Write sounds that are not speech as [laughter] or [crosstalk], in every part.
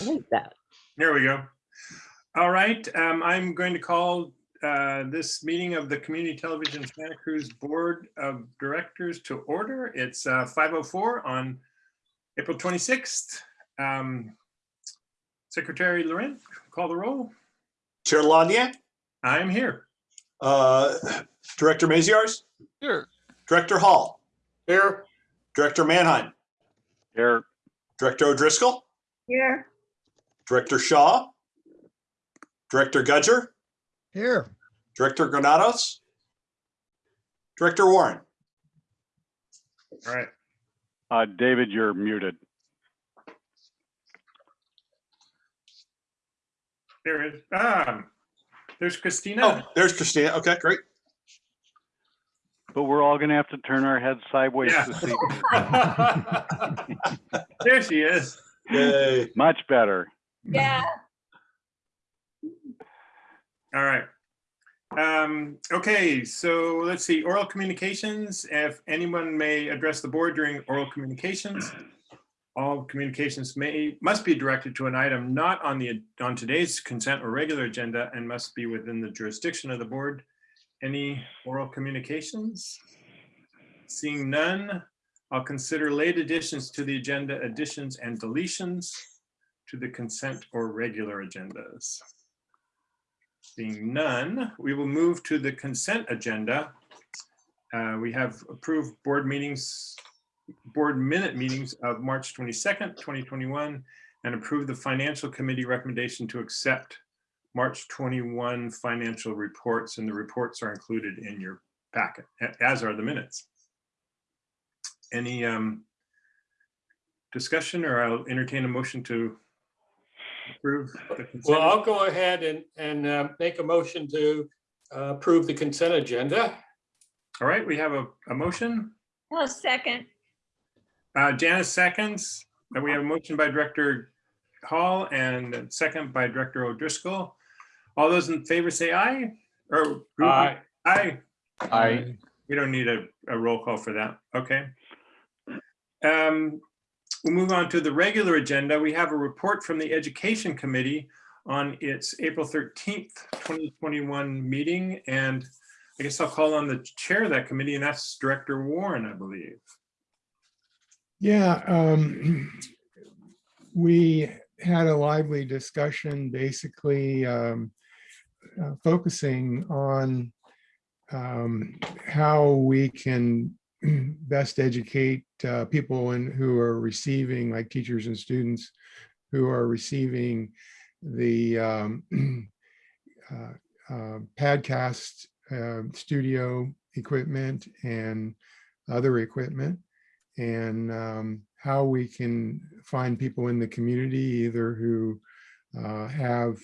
I like that. There we go. All right, um, I'm going to call uh, this meeting of the Community Television Santa Cruz Board of Directors to order. It's uh, 5:04 on April 26th. Um, Secretary Laurent, call the roll. Chair Lanier, I am here. uh, Director Maziarz, Here. Director Hall, Here. Director Manheim, Here. Director O'Driscoll, Here. Director Shaw, Director Gudger, Here, Director Granados, Director Warren. All right, Uh, David, you're muted. There is. Um, There's Christina. Oh, Christina. there's Christina. Okay, great. But we're all gonna have to turn our heads sideways Yeah. to see. [laughs] There she is. Yay. Much better. Yeah. All right. Um, okay, so let's see, oral communications, if anyone may address the board during oral communications. All communications may, must be directed to an item not on the, on today's consent or regular agenda and must be within the jurisdiction of the board. Any oral communications? Seeing none, I'll consider late additions to the agenda, additions and deletions to the consent or regular agendas. Seeing none, we will move to the consent agenda. Uh, We have approved board meetings, board minute meetings of March 22nd, 2021, and approved the financial committee recommendation to accept March 21 financial reports, and the reports are included in your packet, as are the minutes. Any um, discussion, or I'll entertain a motion to approve the consent? Well, I'll go ahead and, and uh, make a motion to uh, approve the consent agenda. All right, we have a, a motion. Well, second. Uh, Janice seconds. And we have a motion by Director Hall and a second by Director O'Driscoll. All those in favor say aye or Aye. aye. I, We don't need a, a roll call for that. Okay. Um, We'll move on to the regular agenda. We have a report from the Education Committee on its April 13th, 2021 meeting. And I guess I'll call on the chair of that committee and that's Director Warren, I believe. yeah, um, we had a lively discussion, basically, um, uh, focusing on um, how we can [clears throat] best educate uh, people and who are receiving, like teachers and students, who are receiving the um, [clears throat] uh, uh, Padcast uh, studio equipment and other equipment, and um, how we can find people in the community either who uh, have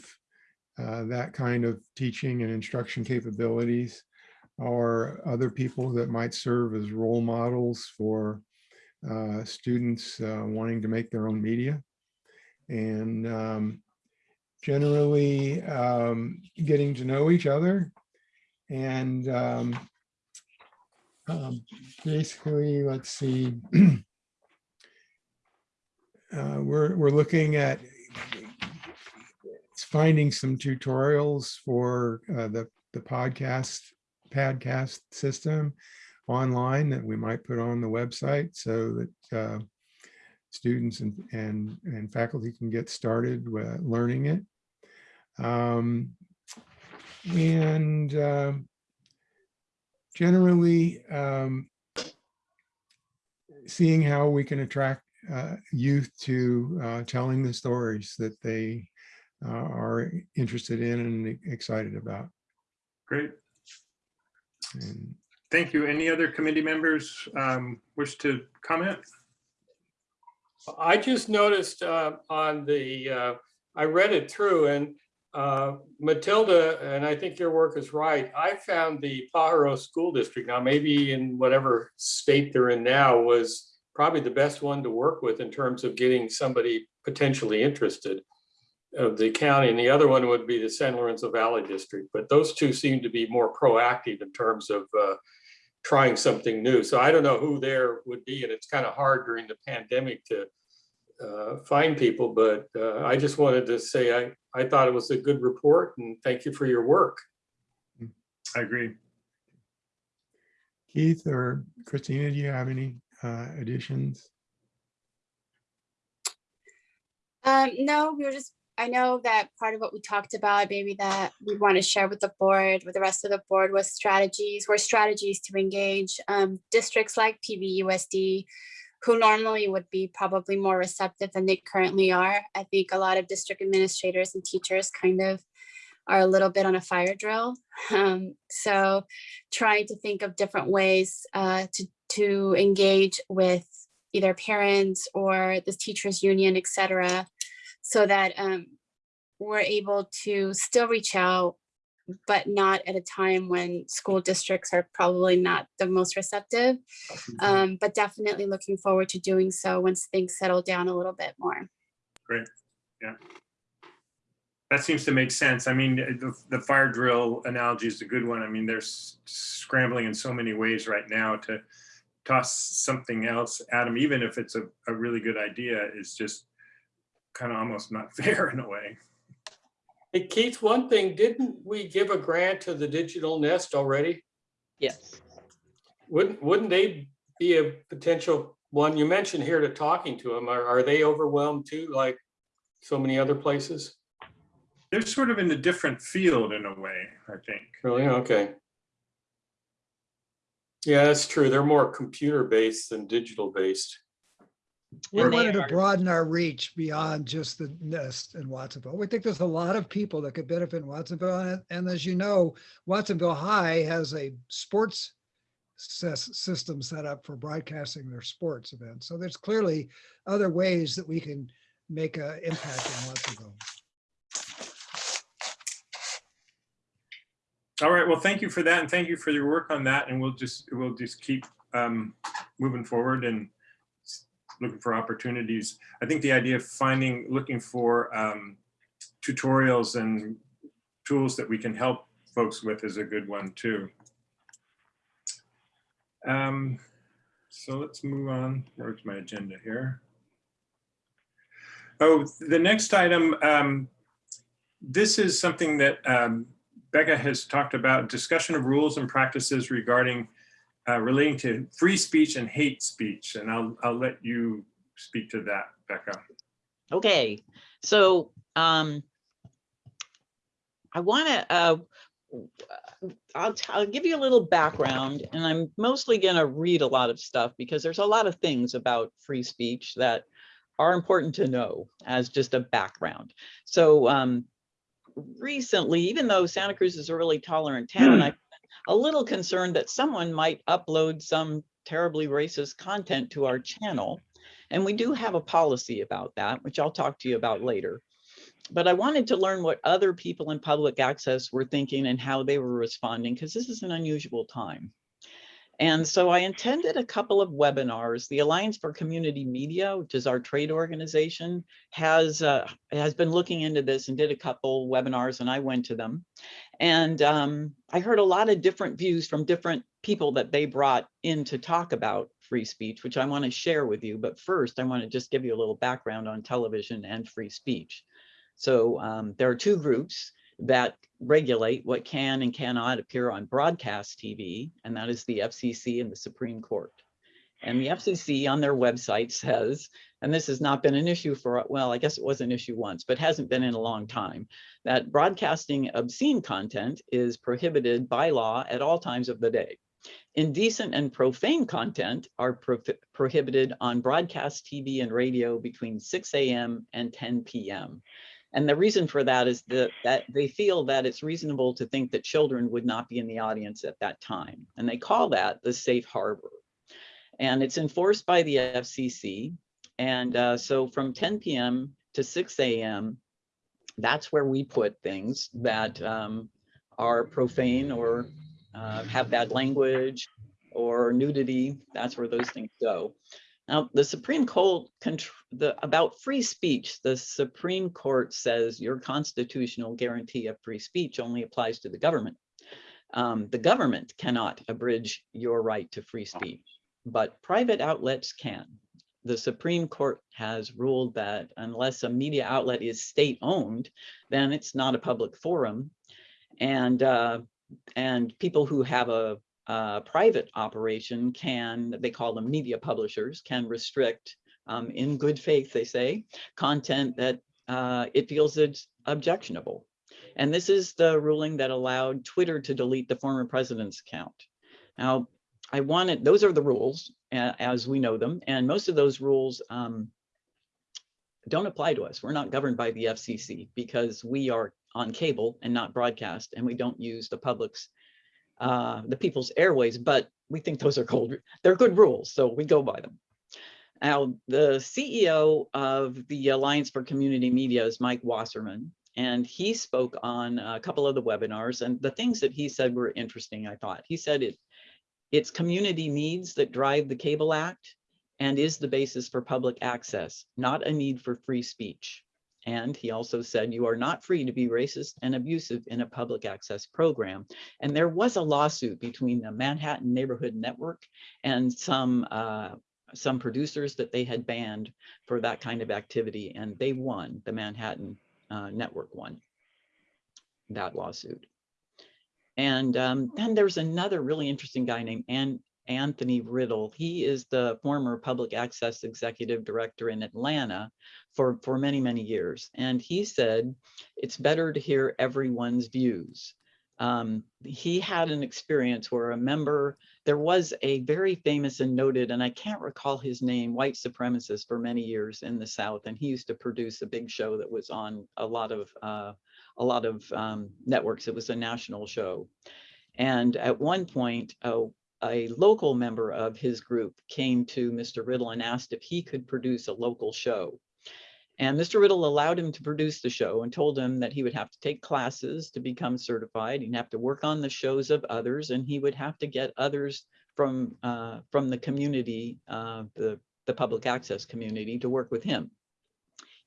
uh, that kind of teaching and instruction capabilities or other people that might serve as role models for uh, students uh, wanting to make their own media. And um, generally um, getting to know each other and um, um, basically, let's see. [clears throat] uh, we're, we're looking at finding some tutorials for uh, the, the podcast Padcast system online that we might put on the website so that uh, students and, and, and faculty can get started with learning it. Um, and uh, generally um, seeing how we can attract uh, youth to uh, telling the stories that they uh, are interested in and excited about. Great. And Thank you. Any other committee members um, wish to comment? I just noticed uh, on the, uh, I read it through and uh, Matilda, and I think your work is right. I found the Pajaro School District, now maybe in whatever state they're in now, was probably the best one to work with in terms of getting somebody potentially interested of the county. And the other one would be the San Lorenzo Valley District. But those two seem to be more proactive in terms of uh, trying something new. So I don't know who there would be, and it's kind of hard during the pandemic to uh, find people, but uh, I just wanted to say I, I thought it was a good report and thank you for your work. I agree. Keith or Christina, do you have any uh, additions? Um, no, we were just, I know that part of what we talked about, maybe that we want to share with the board, with the rest of the board was strategies, were strategies to engage um, districts like PVUSD, who normally would be probably more receptive than they currently are. I think a lot of district administrators and teachers kind of are a little bit on a fire drill. [laughs] Um, so trying to think of different ways uh, to, to engage with either parents or the teachers union, et cetera, so that um, we're able to still reach out, but not at a time when school districts are probably not the most receptive. Um, but definitely looking forward to doing so once things settle down a little bit more. Great, yeah. That seems to make sense. I mean, the, the fire drill analogy is a good one. I mean, they're scrambling in so many ways right now to toss something else at them, even if it's a, a really good idea, is just kind of almost not [laughs] fair in a way. Hey Keith, one thing, didn't we give a grant to the Digital Nest already? Yes. Wouldn't, wouldn't they be a potential one? You mentioned here to talking to them. Are, are they overwhelmed too, like so many other places? They're sort of in a different field in a way, I think. Really? Okay. Yeah, that's true. They're more computer based than digital based. And We wanted to broaden our reach beyond just the nest in Watsonville. We think there's a lot of people that could benefit in Watsonville. and- And as you know, Watsonville High has a sports sys- system set up for broadcasting their sports events. So there's clearly other ways that we can make an impact in Watsonville. All right, well, thank you for that and thank you for your work on that. And we'll just, we'll just keep um, moving forward and looking for opportunities. I think the idea of finding, looking for um, tutorials and tools that we can help folks with is a good one too. Um, So let's move on. Where's my agenda here? Oh, the next item, um, this is something that um, Becca has talked about discussion of rules and practices regarding uh, relating to free speech and hate speech. And I'll, I'll let you speak to that, Becca. Okay, so um, I want to, uh, I'll, I'll give you a little background and I'm mostly going to read a lot of stuff because there's a lot of things about free speech that are important to know as just a background. So um, recently, even though Santa Cruz is a really tolerant town, I'm a little concerned that someone might upload some terribly racist content to our channel. And we do have a policy about that, which I'll talk to you about later. But I wanted to learn what other people in public access were thinking and how they were responding, because this is an unusual time. And so I intended a couple of webinars. The Alliance for Community Media, which is our trade organization, has uh, has been looking into this and did a couple webinars, and I went to them. And um, I heard a lot of different views from different people that they brought in to talk about free speech, which I want to share with you. But first, I want to just give you a little background on television and free speech. So um, there are two groups that regulate what can and cannot appear on broadcast TV, and that is the FCC and the Supreme Court. And the FCC on their website says, and this has not been an issue for, well, I guess it was an issue once, but hasn't been in a long time, that broadcasting obscene content is prohibited by law at all times of the day. Indecent and profane content are pro prohibited on broadcast TV and radio between 6 a.m. and 10 p.m. And the reason for that is that, that they feel that it's reasonable to think that children would not be in the audience at that time. And they call that the safe harbor. And it's enforced by the FCC. And uh, so from 10 p.m. to 6 a.m., that's where we put things that um, are profane or uh, have bad language or nudity. That's where those things go. Now, the Supreme Court, the, about free speech, the Supreme Court says your constitutional guarantee of free speech only applies to the government. Um, the government cannot abridge your right to free speech, but private outlets can. the Supreme Court has ruled that unless a media outlet is state-owned, then it's not a public forum. And, uh, and people who have a, a private operation can, they call them media publishers, can restrict, um, in good faith, they say, content that uh, it feels it's objectionable. And this is the ruling that allowed Twitter to delete the former president's account. Now, I wanted, those are the rules as we know them, and most of those rules um, don't apply to us. We're not governed by the FCC because we are on cable and not broadcast, and we don't use the public's, uh, the people's airways, but we think those are cold, they're good rules, so we go by them. Now, the CEO of the Alliance for Community Media is Mike Wassenaar, and he spoke on a couple of the webinars, and the things that he said were interesting, I thought. He said it, it's community needs that drive the Cable Act and is the basis for public access, not a need for free speech. And he also said you are not free to be racist and abusive in a public access program. And there was a lawsuit between the Manhattan Neighborhood Network and some uh, some producers that they had banned for that kind of activity, and they won. The Manhattan uh, Network won that lawsuit. And um, then there's another really interesting guy named An Anthony Riddle. He is the former public access executive director in Atlanta for, for many, many years. And he said, it's better to hear everyone's views. Um, he had an experience where a member, there was a very famous and noted, and I can't recall his name, white supremacist for many years in the South. And he used to produce a big show that was on a lot of uh, a lot of um, networks. It was a national show. And at one point, a, a local member of his group came to Mr. Riddle and asked if he could produce a local show. And Mr. Riddle allowed him to produce the show and told him that he would have to take classes to become certified. He'd have to work on the shows of others and he would have to get others from, uh, from the community, uh, the, the public access community to work with him.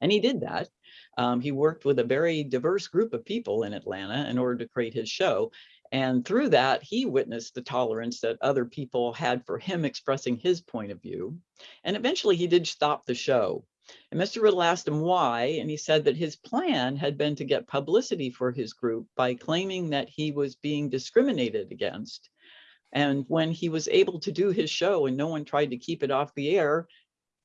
And he did that. Um, he worked with a very diverse group of people in Atlanta in order to create his show. And through that, he witnessed the tolerance that other people had for him expressing his point of view. And eventually he did stop the show. And Mr. Riddle asked him why, and he said that his plan had been to get publicity for his group by claiming that he was being discriminated against. And when he was able to do his show and no one tried to keep it off the air,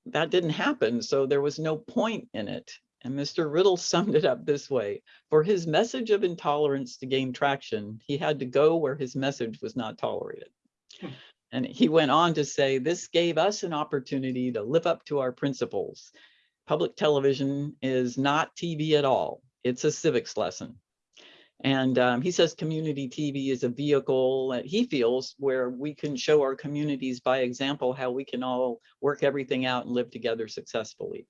that didn't happen. So there was no point in it. And Mr. Riddle [laughs] summed it up this way. For his message of intolerance to gain traction, he had to go where his message was not tolerated. And he went on to say, this gave us an opportunity to live up to our principles. Public television is not TV at all. It's a civics lesson. And um, he says community TV is a vehicle that he feels where we can show our communities by example how we can all work everything out and live together successfully.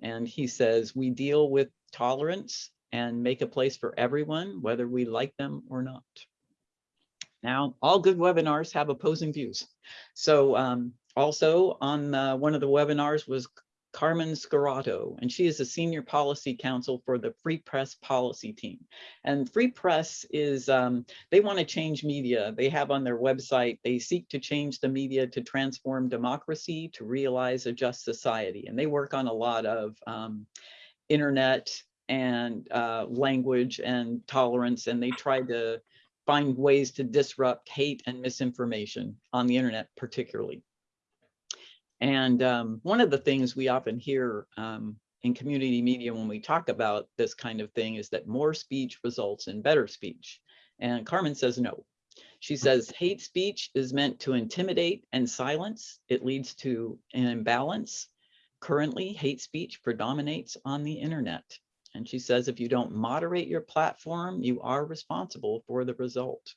And he says we deal with tolerance and make a place for everyone, whether we like them or not. Now, all good webinars have opposing views. So um, also on uh, one of the webinars was Carmen Scurato, and she is a senior policy counsel for the Free Press policy team. And Free Press is, um, they want to change media. They have on their website, they seek to change the media to transform democracy, to realize a just society. And they work on a lot of um, internet and uh, language and tolerance, and they try to find ways to disrupt hate and misinformation on the internet particularly. And um, one of the things we often hear um, in community media when we talk about this kind of thing is that more speech results in better speech. And Carmen says no. She says hate speech is meant to intimidate and silence. It leads to an imbalance. Currently, hate speech predominates on the internet. And she says if you don't moderate your platform, you are responsible for the result.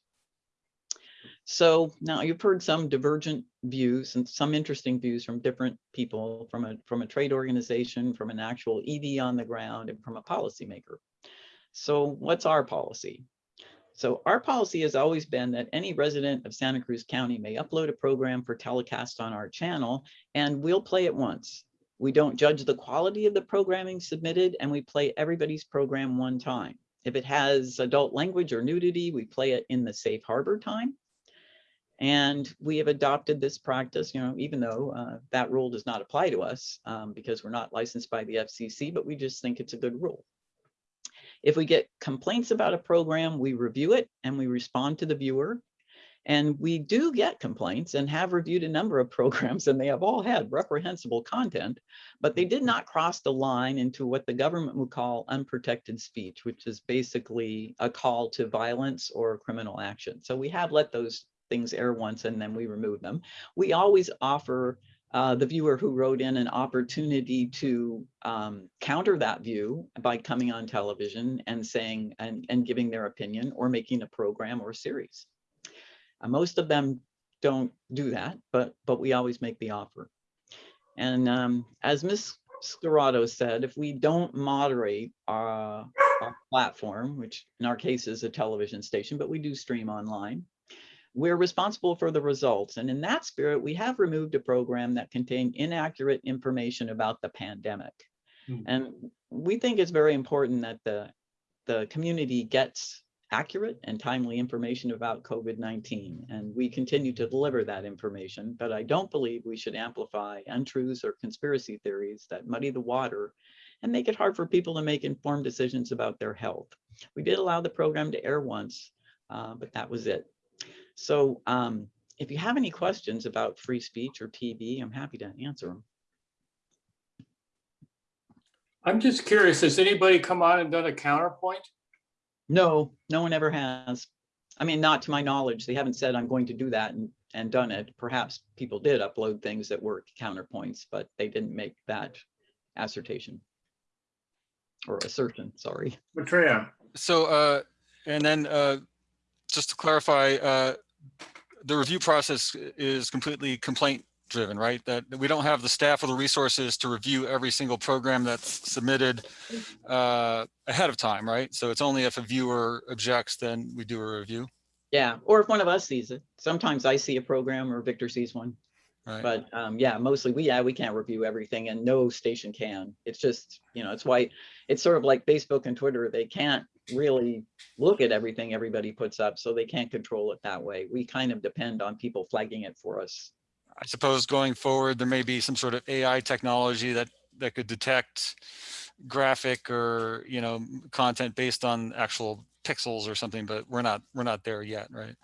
So now you've heard some divergent views and some interesting views from different people, from a, from a trade organization, from an actual ED on the ground, and from a policymaker. So what's our policy? So our policy has always been that any resident of Santa Cruz County may upload a program for telecast on our channel, and we'll play it once. We don't judge the quality of the programming submitted, and we play everybody's program one time. If it has adult language or nudity, we play it in the safe harbor time. And we have adopted this practice, you know, even though uh, that rule does not apply to us um, because we're not licensed by the FCC, but we just think it's a good rule. If we get complaints about a program, we review it and we respond to the viewer. And we do get complaints and have reviewed a number of [laughs] programs and they have all had reprehensible content, but they did not cross the line into what the government would call unprotected speech, which is basically a call to violence or criminal action. So we have let those things air once and then we remove them. We always offer uh, the viewer who wrote in an opportunity to um, counter that view by coming on television and saying and, and giving their opinion or making a program or series. Uh, most of them don't do that, but but we always make the offer. And um, as Ms. Scurato said, if we don't moderate our, our platform, which in our case is a television station, but we do stream online, we're responsible for the results. And in that spirit, we have removed a program that contained inaccurate information about the pandemic. Hmm. And we think it's very important that the, the community gets accurate and timely information about COVID-19. And we continue to deliver that information, but I don't believe we should amplify untruths or conspiracy theories that muddy the water and make it hard for people to make informed decisions about their health. We did allow the program to air once, uh, but that was it. So um, if you have any questions about free speech or TV, I'm happy to answer them. I'm just curious, has anybody come on and done a counterpoint? No, no one ever has. I mean, not to my knowledge. They haven't said I'm going to do that and, and done it. Perhaps people did upload things that were counterpoints, but they didn't make that assertion. Or assertion, sorry. Maitreya, So, uh, and then, uh, just to clarify, uh, the review process is completely complaint driven, right? That we don't have the staff or the resources to review every single program that's submitted, uh, ahead of time, right? So it's only if a viewer objects, then we do a review, Yeah, or if one of us sees it. Sometimes I see a program or Victor sees one. right? But um, yeah, mostly we, yeah, we can't review everything and no station can. It's just, you know, it's why it's sort of like Facebook and Twitter. They can't really look at everything everybody puts up, so they can't control it that way. We kind of depend on people flagging it for us. I suppose going forward, there may be some sort of AI technology that, that could detect graphic or, you know, content based on actual pixels or something, but we're not, we're not there yet, right?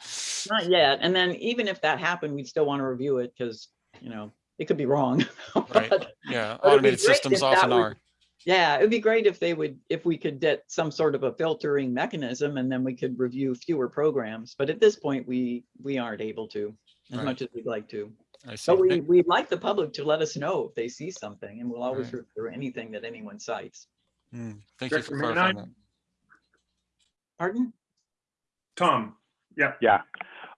Not yet. And then even if that happened, we'd still want to review it because, you know, it could be wrong. [laughs] Right. Yeah, But it'd be automated systems often are. Yeah, it'd be great if they would, if we could get some sort of a filtering mechanism and then we could review fewer programs. But at this point, we, we aren't able to, as Right. much as we'd like to. I see. But we, we'd like the public to let us know if they see something and we'll always Right. review anything that anyone cites. hmm, Thank you for clarifying McKnight? that. Pardon? Tom, yeah, Yeah.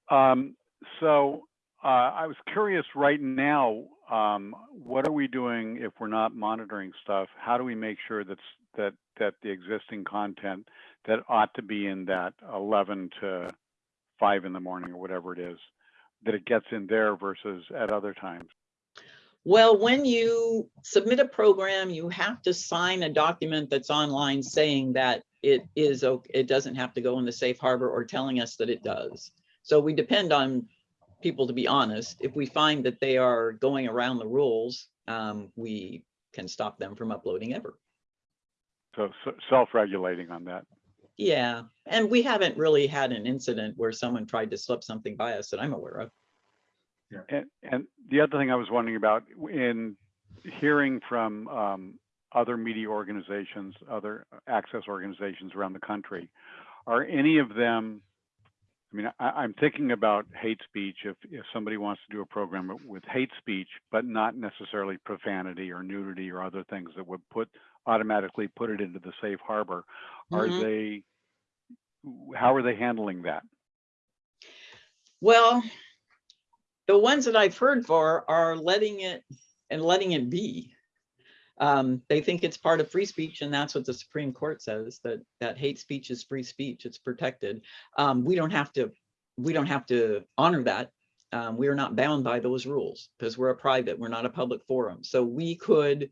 Um, so, uh, I was curious right now, um, what are we doing if we're not monitoring stuff? How do we make sure that's, that, that the existing content that ought to be in that eleven to five in the morning or whatever it is, that it gets in there versus at other times? Well, when you submit a program, you have to sign a document that's online saying that it is, it doesn't have to go in the safe harbor or telling us that it does. So we depend on people to be honest. If we find that they are going around the rules, um, we can stop them from uploading ever. So, so self-regulating on that. Yeah, and we haven't really had an incident where someone tried to slip something by us that I'm aware of. And, and the other thing I was wondering about in hearing from um, other media organizations, other access organizations around the country, are any of them, I mean, I, I'm thinking about hate speech. If, if somebody wants to do a program with hate speech, but not necessarily profanity or nudity or other things that would put, automatically put it into the safe harbor, are Mhm. they, how are they handling that? Well, the ones that I've heard for are letting it and letting it be. Um, they think it's part of free speech and that's what the Supreme Court says, that, that hate speech is free speech, it's protected. Um, we don't have to, we don't have to honor that. Um, we are not bound by those rules because we're a private, we're not a public forum. So we could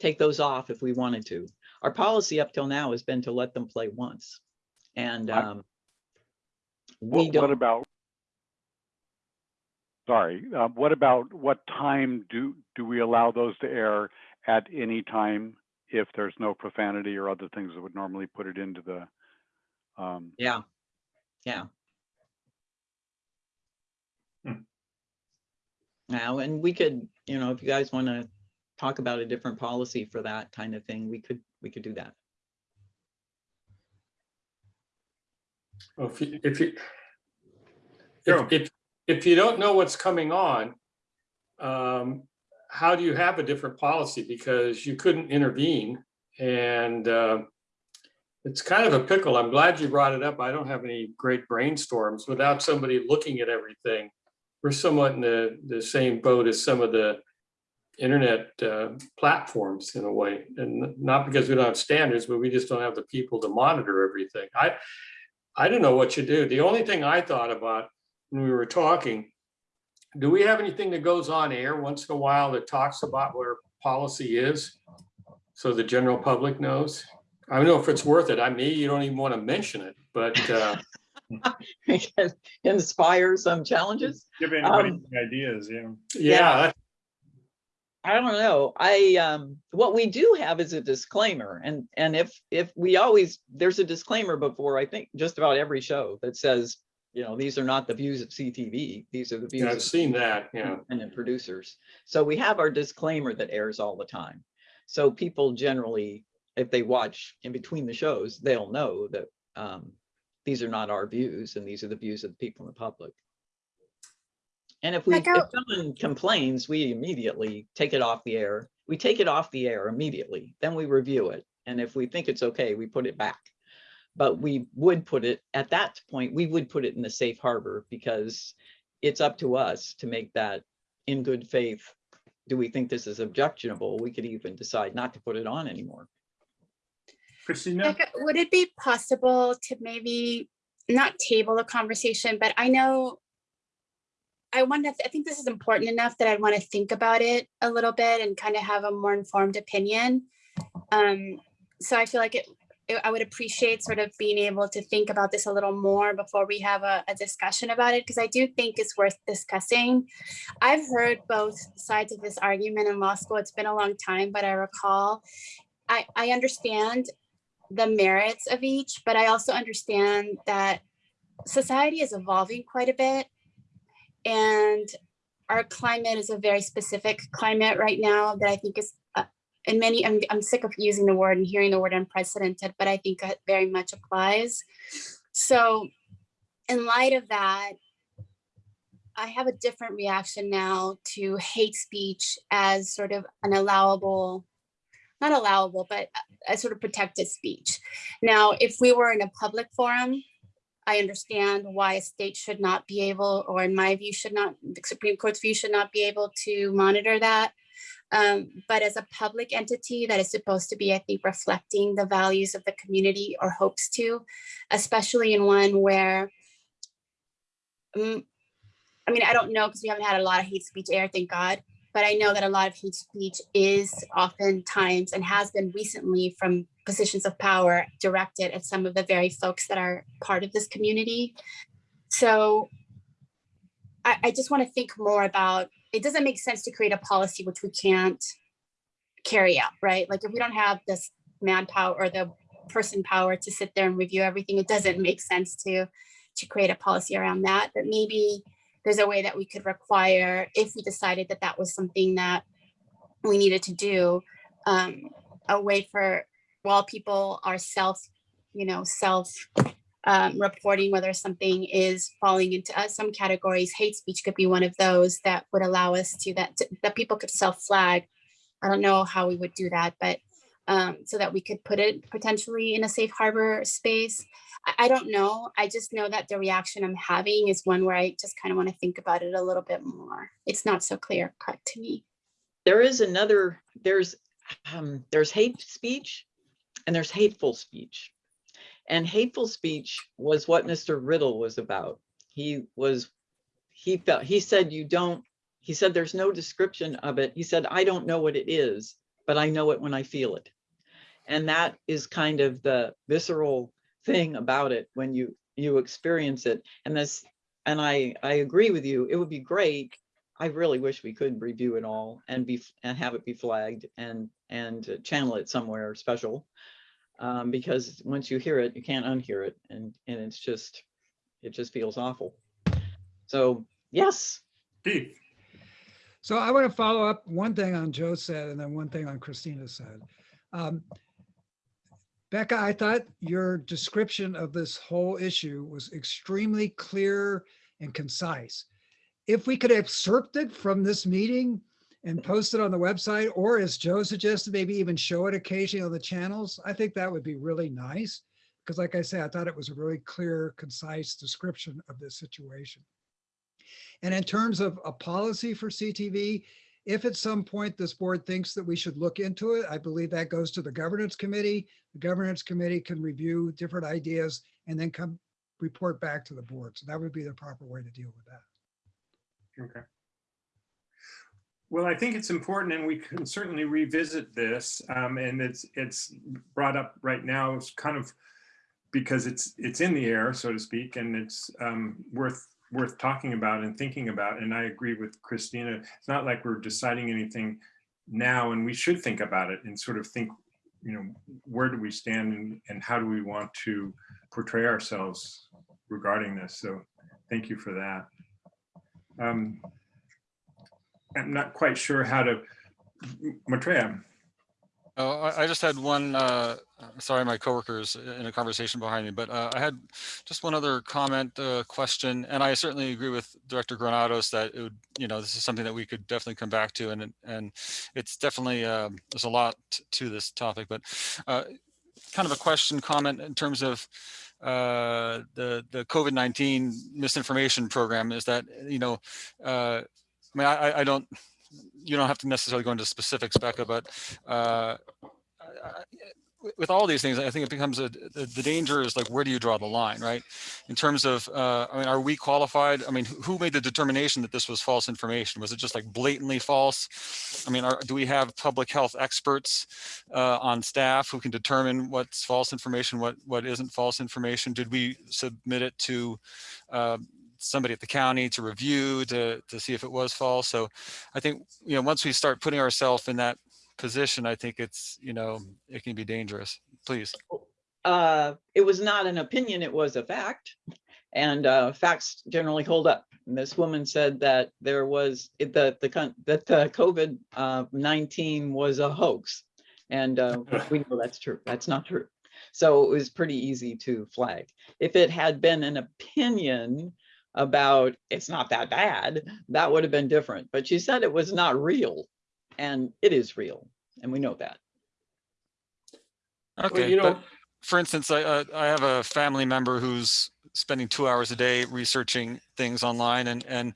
take those off if we wanted to. Our policy up till now has been to let them play once. And um, we What, don't. what about sorry, uh, what about, what time do, do we allow those to air at any time if there's no profanity or other things that would normally put it into the, um, Yeah, yeah. Hmm. Now, and we could, you know, if you guys want to talk about a different policy for that kind of thing, we could, we could do that. Well, If you, if you, if, if, if you don't know what's coming on, um, how do you have a different policy? Because you couldn't intervene and, uh, it's kind of a pickle. I'm glad you brought it up. I don't have any great brainstorms without somebody looking at everything. We're somewhat in the, the same boat as some of the internet, uh, platforms in a way. And not because we don't have standards, but we just don't have the people to monitor everything. I, I don't know what you do. The only thing I thought about when we were talking, do we have anything that goes on air once in a while that talks about what our policy is? So the general public knows? I don't know if it's worth it. I mean, you don't even want to mention it, but uh, [laughs] Inspire some challenges. Give anybody Um, any ideas, yeah. yeah, that- I don't know. I, um, what we do have is a disclaimer and, and if, if we always, there's a disclaimer before, I think, just about every show that says, you know, these are not the views of CTV. These are the yeah, views I've of seen that, yeah. independent producers. So we have our disclaimer that airs all the time. So people generally, if they watch in between the shows, they'll know that um, these are not our views and these are the views of the people in the public. And if we, if someone complains, we immediately take it off the air. We take it off the air immediately, then we review it. And if we think it's okay, we put it back. But we would put it, at that point, we would put it in the safe harbor because it's up to us to make that in good faith. Do we think this is objectionable? We could even decide not to put it on anymore. Christina? Becca, Would it be possible to maybe not table the conversation, but I know I want to, I think this is important enough that I want to think about it a little bit and kind of have a more informed opinion. Um, so I feel like it, it- I would appreciate sort of being able to think about this a little more before we have a, a discussion about it, because I do think it's worth discussing. I've heard both sides of this argument in law school. It's been a long time, but I recall, I, I understand the merits of each, but I also understand that society is evolving quite a bit. And our climate is a very specific climate right now that I think is, and many, I'm, I'm sick of using the word and hearing the word unprecedented, but I think it very much applies. So in light of that, I have a different reaction now to hate speech as sort of an allowable, not allowable, but a sort of protected speech. Now, if we were in a public forum, I understand why a state should not be able, or in my view, should not, the Supreme Court's view should not be able to monitor that. Um, but as a public entity that is supposed to be, I think, reflecting the values of the community or hopes to, especially in one where, mm, I mean, I don't know, because we haven't had a lot of hate speech air, thank God. But I know that a lot of hate speech is oftentimes and has been recently from positions of power directed at some of the very folks that are part of this community. So I, I just want to think more about, it doesn't make sense to create a policy which we can't carry out, right? Like if we don't have this manpower or the person power to sit there and review everything, it doesn't make sense to, to create a policy around that. But maybe there's a way that we could require, if we decided that that was something that we needed to do, um, a way for, while people are self, you know, self um, reporting whether something is falling into uh, some categories, hate speech could be one of those that would allow us to, that, that people could self-flag. I don't know how we would do that, but um, so that we could put it potentially in a safe harbor space. I, I don't know. I just know that the reaction I'm having is one where I just kind of want to think about it a little bit more. It's not so clear cut to me. There is another, there's, um, there's hate speech and there's hateful speech. And hateful speech was what Mr. Riddle was about. He was, he felt, he said, you don't, he said, there's no description of it. He said, I don't know what it is, but I know it when I feel it. And that is kind of the visceral thing about it when you, you experience it. And this, and I, I agree with you. It would be great. I really wish we could review it all and be, and have it be flagged and, and channel it somewhere special. Um, because once you hear it, you can't unhear it and, and it's just, it just feels awful. So, yes, Keith, So I want to follow up one thing on Joe said and then one thing on Christina said. Um, Becca, I thought your description of this whole issue was extremely clear and concise. If we could excerpt it from this meeting and post it on the website, or as Joe suggested, maybe even show it occasionally on the channels, I think that would be really nice. Because like I said, I thought it was a really clear, concise description of this situation. And in terms of a policy for CTV, if at some point this board thinks that we should look into it, I believe that goes to the governance committee. The governance committee can review different ideas and then come report back to the board. So that would be the proper way to deal with that. Okay. Well, I think it's important and we can certainly revisit this. Um, and it's, it's brought up right now, it's kind of because it's, it's in the air, so to speak, and it's um, worth, worth talking about and thinking about. And I agree with Christina. It's not like we're deciding anything now and we should think about it and sort of think, you know, where do we stand and, and how do we want to portray ourselves regarding this? So thank you for that. Um, I'm not quite sure how to, Maitreya. Oh, I, just had one, uh, sorry, my coworkers in a conversation behind me, but, uh, I had just one other comment, uh, question, and I certainly agree with Director Granados that it would, you know, this is something that we could definitely come back to and, and it's definitely, um, there's a lot to this topic, but, uh, kind of a question, comment in terms of, uh, the, the COVID-19 misinformation program is that, you know, uh, mean, I, I- don't, you don't have to necessarily go into specifics, Becca, but uh, I- with all these things, I think it becomes a, the, the danger is like, where do you draw the line, right? In terms of, uh, I mean, are we qualified? I mean, who who made the determination that this was false information? Was it just like blatantly false? I mean, are, do we have public health experts uh, on staff who can determine what's false information, what what isn't false information? Did we submit it to uh, somebody at the county to review to to see if it was false? So I think, you know, once we start putting ourselves in that position, I think it's, you know, it can be dangerous. Please. uh, it was not an opinion, it was a fact. And uh, facts generally hold up. And this woman said that there was, that the, that the COVID uh, 19 was a hoax. And uh, we know that's true. That's not true. So it was pretty easy to flag. If it had been an opinion about it's not that bad, that would have been different. But she said it was not real. And it is real. And we know that. Okay, you know- but for instance, I, uh, I have a family member who's spending two hours a day researching things online and, and,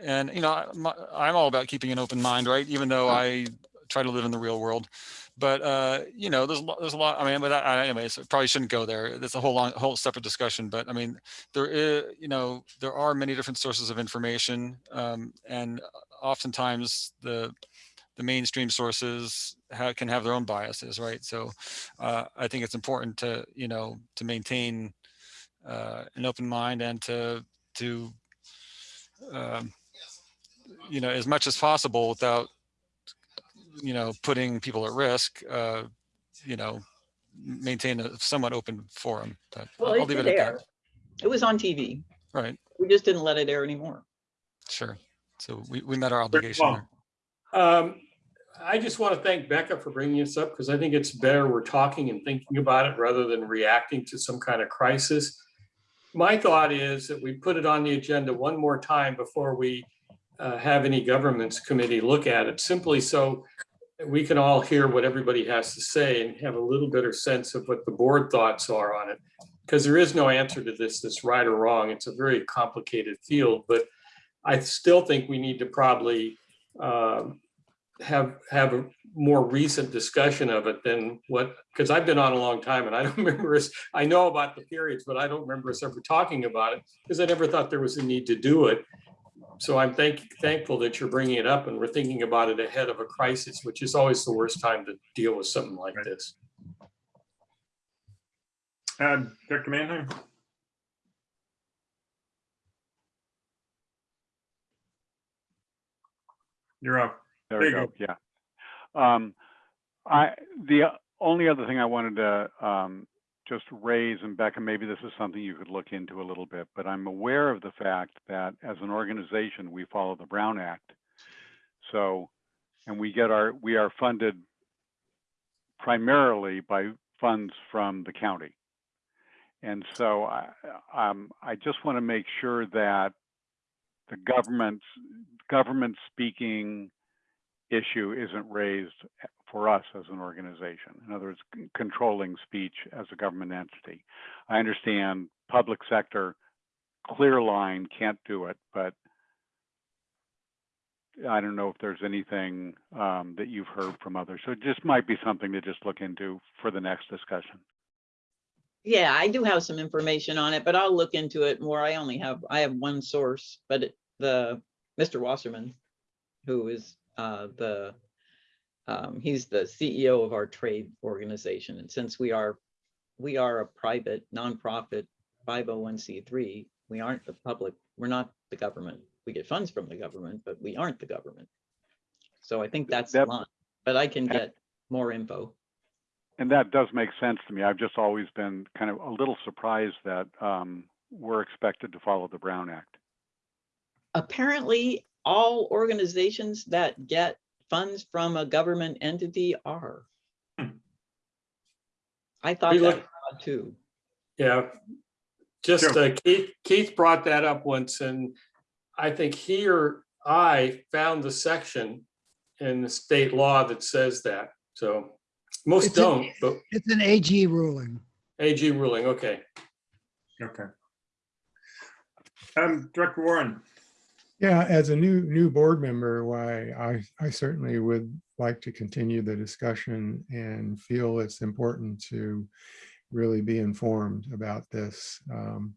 and, you know, my- I'm all about keeping an open mind, right? Even though I try to live in the real world. But, uh, you know, there's, a lot- there's a lot, I mean, but I, anyways, probably shouldn't go there. That's a whole long, whole separate discussion. But I mean, there is, you know, there are many different sources of information. Um, and oftentimes the, the mainstream sources can have their own biases, right? So uh, I think it's important to, you know, to maintain uh, an open mind and to, to, um, you know, as much as possible without, you know, putting people at risk, uh, you know, maintain a somewhat open forum. But Well, I'll it leave it did at that. It was on TV. Right, We just didn't let it air anymore. sure. So we, we met our obligation well. there. Um, I just want to thank Becca for bringing this up because I think it's better we're talking and thinking about it rather than reacting to some kind of crisis. My thought is that we put it on the agenda one more time before we uh, have any governance committee look at it, simply so that we can all hear what everybody has to say and have a little better sense of what the board thoughts are on it. Because there is no answer to this that's right or wrong. It's a very complicated field, but I still think we need to probably um, have, have a more recent discussion of it than what, because I've been on a long time and I [laughs] don't remember us, I know about the periods, but I don't remember us ever talking about it because I never thought there was a need to do it so I'm thank thankful that you're bringing it up and we're thinking about it ahead of a crisis, which is always the worst time to deal with something like Right. this. Uh, Dr. Manheim? You're up. There we go, yeah. Um, I, the only other thing I wanted to, um, just raise, and Becca, maybe this is something you could look into a little bit, but I'm aware of the fact that as an organization, we follow the Brown Act. So, and we get our, we are funded primarily by funds from the county. And so I, um, I just want to make sure that the government's, government speaking issue isn't raised for us as an organization. In other words, controlling speech as a government entity. I understand public sector, clear line can't do it, but I don't know if there's anything um, that you've heard from others. So it just might be something to just look into for the next discussion. Yeah, I do have some information on it, but I'll look into it more. I only have, I have one source, but it- the, Mr. Wassenaar, who is uh, the, um, he's the CEO of our trade organization. And since we are, we are a private nonprofit 501c3, we aren't the public, we're not the government. We get funds from the government, but we aren't the government. So I think that's the That- line, but I can get more info. And that does make sense to me. I've just always been kind of a little surprised that um, we're expected to follow the Brown Act. apparently all organizations that get funds from a government entity are. Hmm. I thought We that look- too. Yeah. Just Sure. uh, Keith, Keith brought that up once and I think he or I found the section in the state law that says that. So most It's don't, but It's an AG ruling. AG ruling, okay. Okay. Um, Director Warren, Yeah, as a new, new board member, why, I, I certainly would like to continue the discussion and feel it's important to really be informed about this, um,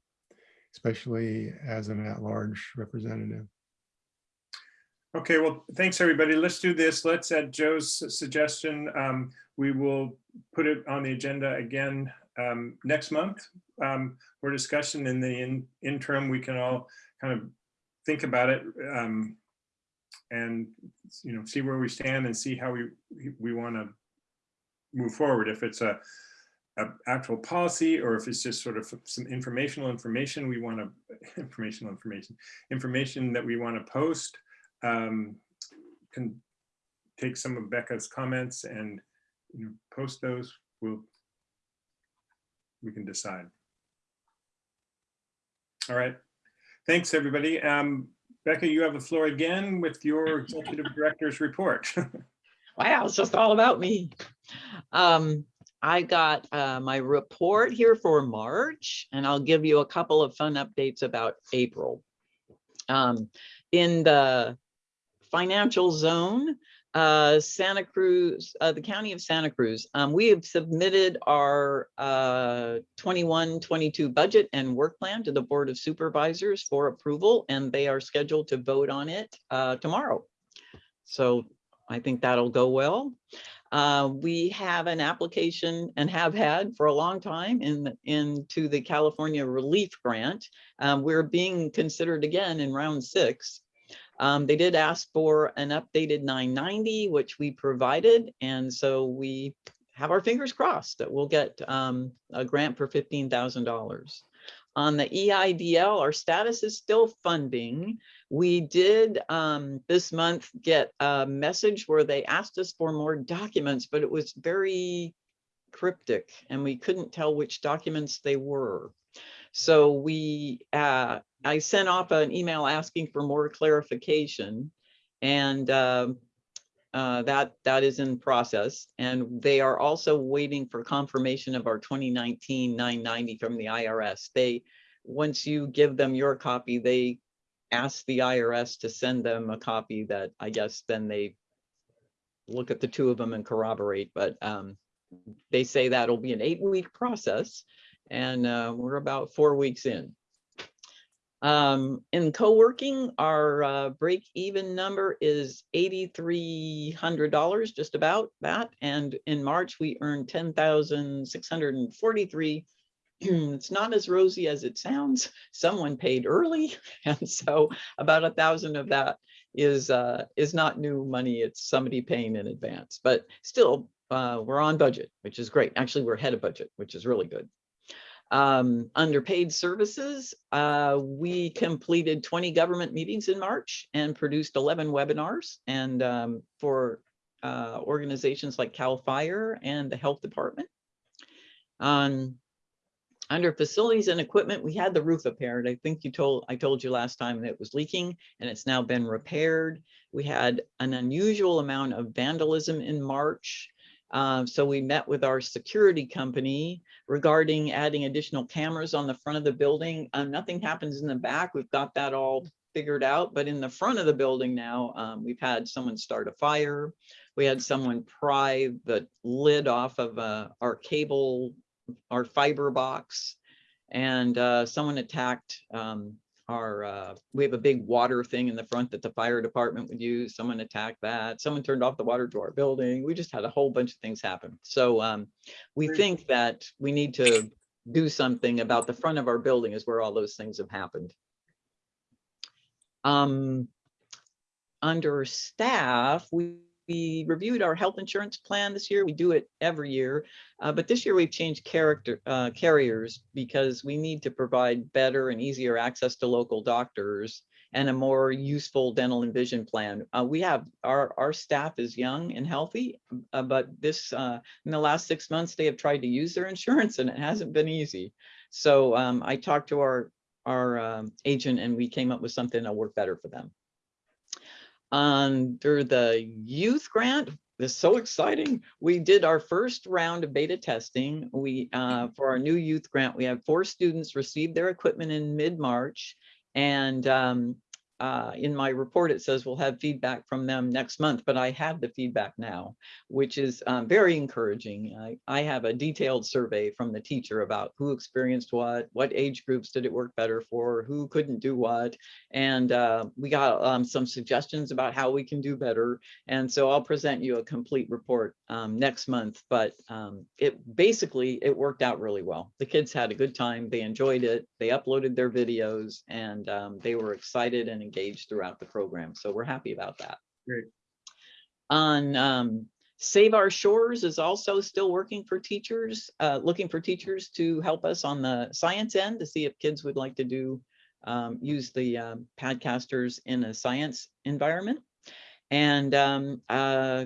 especially as an at-large representative. okay, well, thanks, everybody. Let's do this. Let's, at Joe's suggestion, um, we will put it on the agenda again um, next month um, for discussion. In the in- interim, we can all kind of think about it um, and, you know, see where we stand and see how we, we want to move forward. If it's a, a actual policy or if it's just sort of some informational information we want to, [laughs] informational information, information that we want to post. um, Can take some of Becca's comments and, you know, post those. We'll, we can decide. All right. Thanks, everybody. Um, Becca, you have the floor again with your executive director's report. [laughs] Wow, it's just all about me. Um, I got uh, my report here for March, and I'll give you a couple of fun updates about April. Um, in the financial zone, uh, Santa Cruz, uh, the county of Santa Cruz, um, we have submitted our uh, 21, 22 budget and work plan to the Board of Supervisors for approval, and they are scheduled to vote on it uh, tomorrow. So I think that'll go well. Uh, we have an application and have had for a long time in, into the California Relief Grant. Um, we're being considered again in round six. Um, they did ask for an updated 990, which we provided. And so we have our fingers crossed that we'll get um, a grant for $15,000. On the EIDL, our status is still funding. We did um, this month get a message where they asked us for more documents, but it was very cryptic and we couldn't tell which documents they were. So we, uh, I sent off an email asking for more clarification and um, uh, that, that is in process. And they are also waiting for confirmation of our 2019 990 from the IRS. They, once you give them your copy, they ask the IRS to send them a copy that I guess then they look at the two of them and corroborate, but um, they say that'll be an eight week process and uh, we're about four weeks in. Um, in co-working, our uh, break even number is eighty-three hundred dollars, just about that. And in March, we earned ten thousand six hundred and forty-three [clears throat] it's not as rosy as it sounds. Someone paid early. [laughs] And so about a thousand of that is, uh, is not new money. It's somebody paying in advance, but still, uh, we're on budget, which is great. Actually, we're ahead of budget, which is really good. Um, under paid services, uh, we completed 20 government meetings in March and produced 11 webinars and, um, for, uh, organizations like CAL FIRE and the Health Department. Um, under facilities and equipment, we had the roof repaired. I think you told, I told you last time that it was leaking and it's now been repaired. We had an unusual amount of vandalism in March. Um, so we met with our security company regarding adding additional cameras on the front of the building. Um, nothing happens in the back. We've got that all figured out, but in the front of the building now, um, we've had someone start a fire. We had someone pry the lid off of uh, our cable our fiber box and uh, someone attacked um, our, uh, we have a big water thing in the front that the fire department would use. Someone attacked that. Someone turned off the water to our building. We just had a whole bunch of things happen. So um, we think that we need to do something about the front of our building is where all those things have happened. Um, under staff, we we reviewed our health insurance plan this year. We do it every year, uh, but this year we've changed character uh, carriers because we need to provide better and easier access to local doctors and a more useful dental and vision plan. Uh, we have our our staff is young and healthy, uh, but this uh, in the last six months they have tried to use their insurance and it hasn't been easy. So um, I talked to our our um, agent and we came up with something that'll work better for them under the youth grant. This is so exciting. We did our first round of beta testing. We, uh, for our new youth grant, we had four students receive their equipment in mid-March. And um, uh, in my report, it says we'll have feedback from them next month, but I have the feedback now, which is um, very encouraging. I, I have a detailed survey from the teacher about who experienced what, what age groups did it work better for, who couldn't do what. And uh, we got um, some suggestions about how we can do better. And so I'll present you a complete report um, next month, but um, it basically, it worked out really well. The kids had a good time. They enjoyed it. They uploaded their videos and um, they were excited and engaged throughout the program. So we're happy about that. Great. On um, Save Our Shores is also still working for teachers, uh, looking for teachers to help us on the science end to see if kids would like to do um, use the um, Padcasters in a science environment. And um, uh,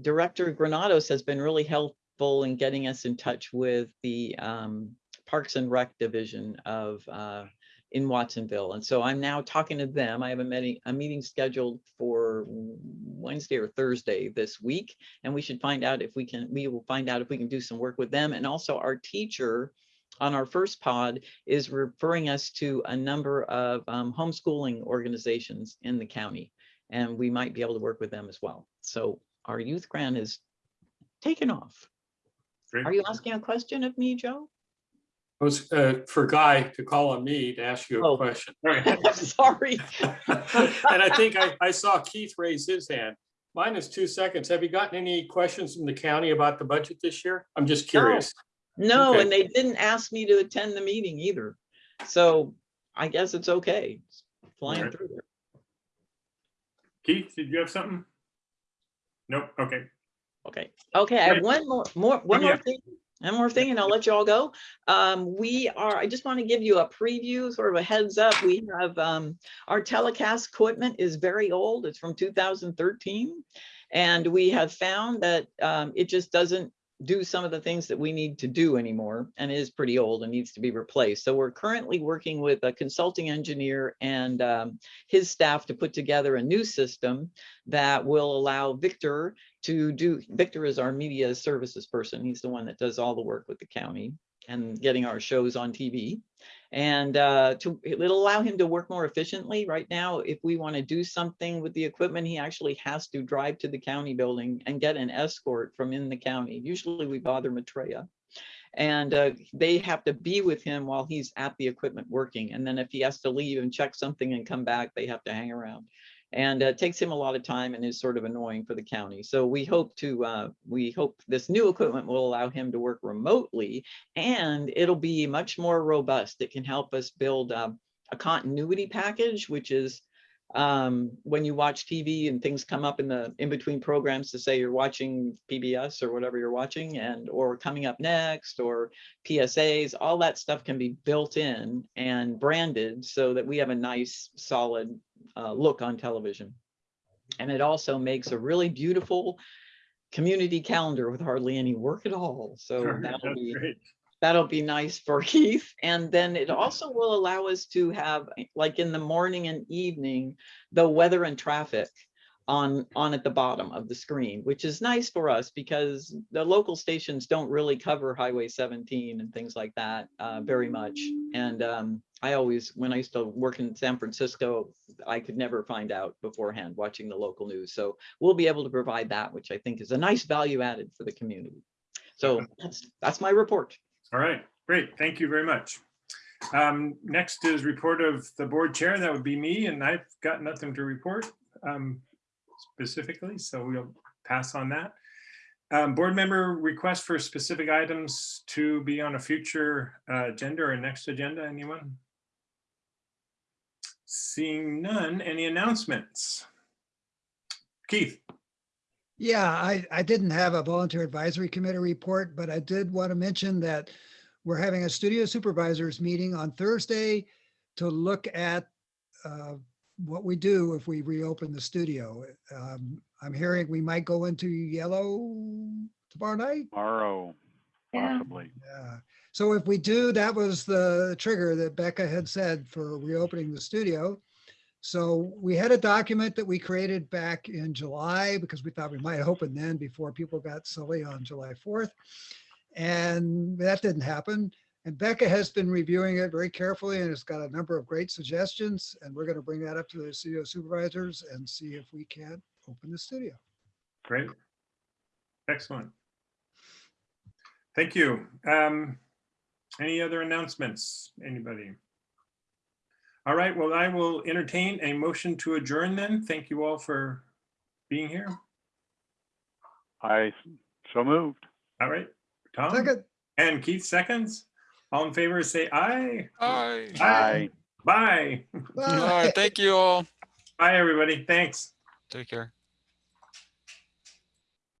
Director Granados has been really helpful in getting us in touch with the um, Parks and Rec Division of uh, in Watsonville. And so I'm now talking to them. I have a meeting, a meeting scheduled for Wednesday or Thursday this week. And we should find out if we can, we will find out if we can do some work with them. And also our teacher on our first pod is referring us to a number of um, homeschooling organizations in the county. And we might be able to work with them as well. So our youth grant is taken off. Great. Are you asking a question of me, Joe? I was uh, for Guy to call on me to ask you a Oh. question. [laughs] I'm sorry. [laughs] And I think I, I saw Keith raise his hand. Mine is two seconds. Have you gotten any questions from the county about the budget this year? I'm just curious. No, Okay. and they didn't ask me to attend the meeting either. So I guess it's okay. It's Flying Alright. through there. Keith, did you have something? Nope, okay. Okay, okay, I have one more, more, one yeah. One more thing and more thing and I'll let you all go. Um, we are, I just want to give you a preview, sort of a heads up. We have, um, our telecast equipment is very old. It's from two thousand thirteen. And we have found that, um, it just doesn't do some of the things that we need to do anymore and is pretty old and needs to be replaced. So we're currently working with a consulting engineer and, um, his staff to put together a new system that will allow Victor to do, Victor is our media services person. He's the one that does all the work with the county and getting our shows on TV. And uh, to, it'll allow him to work more efficiently. Right now, if we want to do something with the equipment, he actually has to drive to the county building and get an escort from in the county. Usually we bother Maitreya. And uh, they have to be with him while he's at the equipment working. And then if he has to leave and check something and come back, they have to hang around. And uh, takes him a lot of time and is sort of annoying for the county. So we hope to, uh, we hope this new equipment will allow him to work remotely and it'll be much more robust. It can help us build um, a continuity package, which is um, when you watch TV and things come up in the in between programs to say you're watching PBS or whatever you're watching and or coming up next or PSAs, all that stuff can be built in and branded so that we have a nice solid uh, look on television. And it also makes a really beautiful community calendar with hardly any work at all. So that'll be great. That'll be nice for [laughs] Keith. And then it also will allow us to have, like in the morning and evening, the weather and traffic on, on at the bottom of the screen, which is nice for us because the local stations don't really cover Highway 17 and things like that uh, very much. And um, I always, when I used to work in San Francisco, I could never find out beforehand watching the local news. So we'll be able to provide that, which I think is a nice value added for the community. So that's, that's my report. All right, great. Thank you very much. Um, Next is report of the board chair. That would be me, and I've got nothing to report um, specifically, so we'll pass on that. Um, Board member request for specific items to be on a future uh, agenda or next agenda, anyone? Seeing none, any announcements? Keith? Yeah, I, I didn't have a volunteer advisory committee report, but I did want to mention that we're having a studio supervisors meeting on Thursday to look at uh, what we do if we reopen the studio. Um, I'm hearing we might go into yellow tomorrow night. Tomorrow, Yeah. possibly. Yeah. So if we do, that was the trigger that Becca had said for reopening the studio. So we had a document that we created back in July because we thought we might open then before people got silly on July 4th. And that didn't happen. And Becca has been reviewing it very carefully and it's got a number of great suggestions. And we're going to bring that up to the studio supervisors and see if we can open the studio. Great. Excellent. Thank you. Um, Any other announcements? Anybody? All right, well, I will entertain a motion to adjourn then. Thank you all for being here. I so moved. All right, Tom Second, and Keith seconds. All in favor, say aye. Aye. Aye. Bye. All right. Thank you all. Bye, everybody. Thanks. Take care.